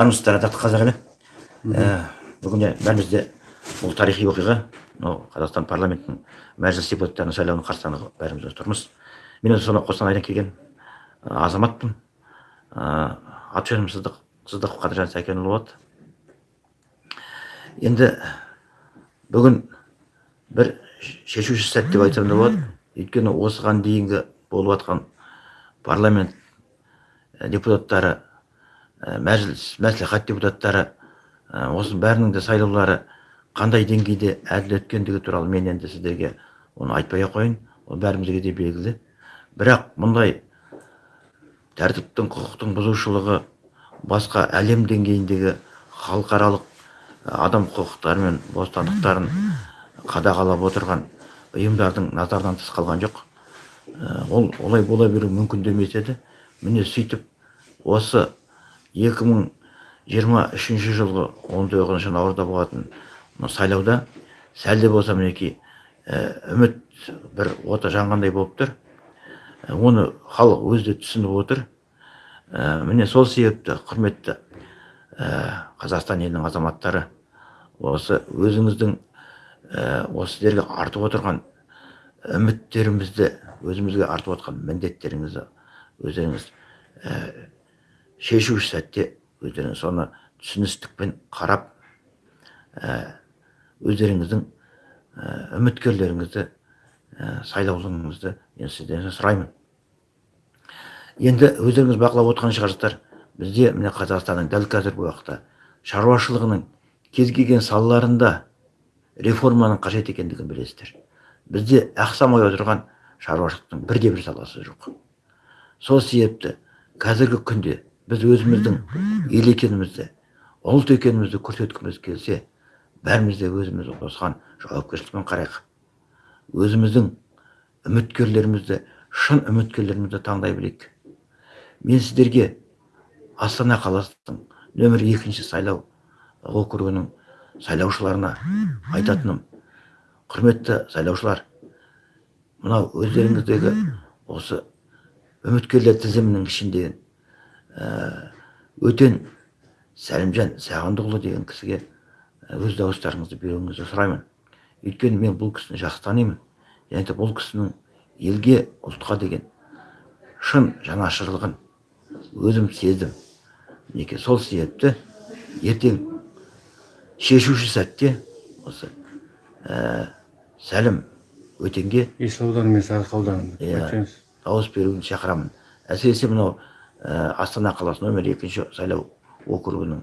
армысыздар атақты қазақ елі бүгін бәрімізде бұл тарихи оқиға мынау қазақстан парламентінің мәжіліс депутаттарының сайлауының қарсаңында бәріміз тұрмыз. Мен өзі сонау қостанайдан келген азаматпын. Аты жөнім сыздық сыздықов қадыржан сәкенұлы болады. Енді бүгін бір шешуші сәт деп айтсам да болады. Өйткені осыған дейінгі болып жатқан парламент депутаттары мәжіліс мәслихат депутаттары осының бәрінің де сайлаулары қандай деңгейде әділ өткендігі туралы мен енді сіздерге оны айтпай ақ қояйын. Ол бәрімізге де белгілі. Бірақ мұндай тәртіптің құқықтың бұзушылығы басқа әлем деңгейіндегі халықаралық адам құқықтары мен бостандықтарын қадағалап отырған ұйымдардың назардан тыс қалған жоқ. Ол олай бола беру мүмкін емес еді. Міне сөйтіп осы 2023 жылғы 19 наурызда болатын сайлауда сәл де болса мінекей үміт бір оты жанғандай болып тұр. Оны халық өзі де түсініп отыр. Міне сол себепті құрметті қазақстан елінің азаматтары осы өзіңіздің осы сіздерге артып отырған үміттерімізді өзімізге артып отқан міндеттеріңізді өздеріңіз шешуші сәтте өздеріңіз соны түсіністікпен қарап өздеріңіздің үміткерлеріңізді сайлауларыңызды мен сізден сұраймын. Енді өздеріңіз бақылап отырған шығарсыздар бізде міне қазақстанның дәл қазіргі уақытта шаруашылығының кез келген салаларында реформаның қажет екендігін білесіздер. Бізде ақсамай отырған шаруашылықтың бірде бір саласы жоқ. Сол себепті қазіргі күнде біз өзіміздің ел екенімізді ұлт екенімізді көрсеткіміз келсе бәріміз де өзіміз осыған жауапкершілікпен қарайық. Өзіміздің үміткерлерімізді шын үміткерлерімізді таңдай білейік. Мен сіздерге астана қаласының нөмір екінші сайлау округінің сайлаушыларына айтатыным. Құрметті сайлаушылар мынау өздеріңіздегі осы үміткерлер тізімінің ішінде өтен сәлімжан сағындықұлы деген кісіге өз дауыстарыңызды беруіңізді сұраймын. Өйткені мен бұл кісіні жақсы танимын. Және де бұл кісінің елге ұлтқа деген шын жанашырлығын өзім сездім. Мінекей сол себепті ертең шешуші сәтте осы ә, сәлім өтенге есіл ауданы мен сарыарқа иә дауыс беруін шақырамын. Әсіресе мынау Э, астана қаласы номер екінші сайлау округінің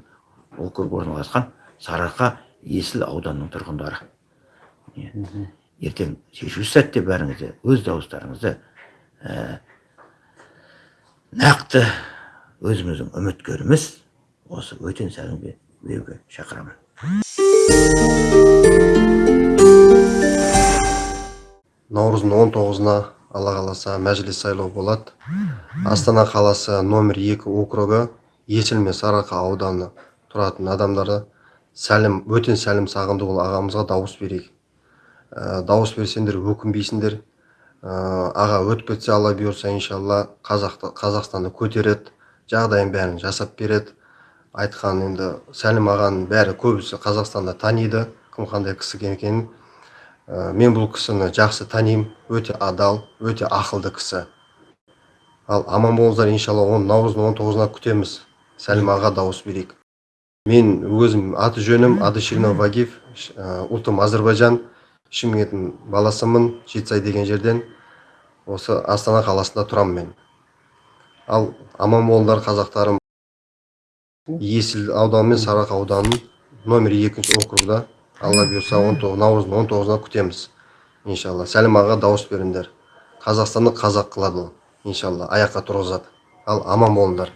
округ орналасқан сарыарқа есіл ауданының тұрғындары. Ертең шешуші сәтте бәріңізде өз дауыстарыңызды ә, нақты өзіміздің үміткеріміз осы өтен сәлімге беруге шақырамын. Наурыздың он тоғызына алла қаласа мәжіліс сайлау болады. Астана қаласы номер екі округі есіл мен сарыарқа ауданы тұратын адамдарды сәлім өтен сәлім сағындықұлы ағамызға дауыс берейік. Ә, дауыс берсеңдер өкінбейсіңдер. Ә, аға өтіп кетсе алла бұйырса иншалла қазақты, қазақстанды көтереді жағдайын бәрін жасап береді. Айтқан енді сәлім ағаның бәрі көбісі қазақстанда таниды кім қандай кісі екенін ә, мен бұл кісіні жақсы танимын. Өте адал өте ақылды кісі. Ал аман болыңыздар иншалла он наурыздың он тоғызына күтеміз. Сәлім аға дауыс берейік. Мен өзім аты жөнім адышинов вагиф ә, ұлтым әзірбайжан шымкенттің баласымын жетісай деген жерден. Осы астана қаласында тұрамын мен. Ал аман болыңдар қазақтарым. Есіл ауданы мен сарыарқа ауданының номер екінші округда. Алла бұйырса он тоғыз наурыздың он тоғызына күтеміз иншалла. Сәлім ағаға дауыс беріңдер. Қазақстанды қазақ қылады ол иншалла. Аяққа тұрғызады. Ал аман болыңдар.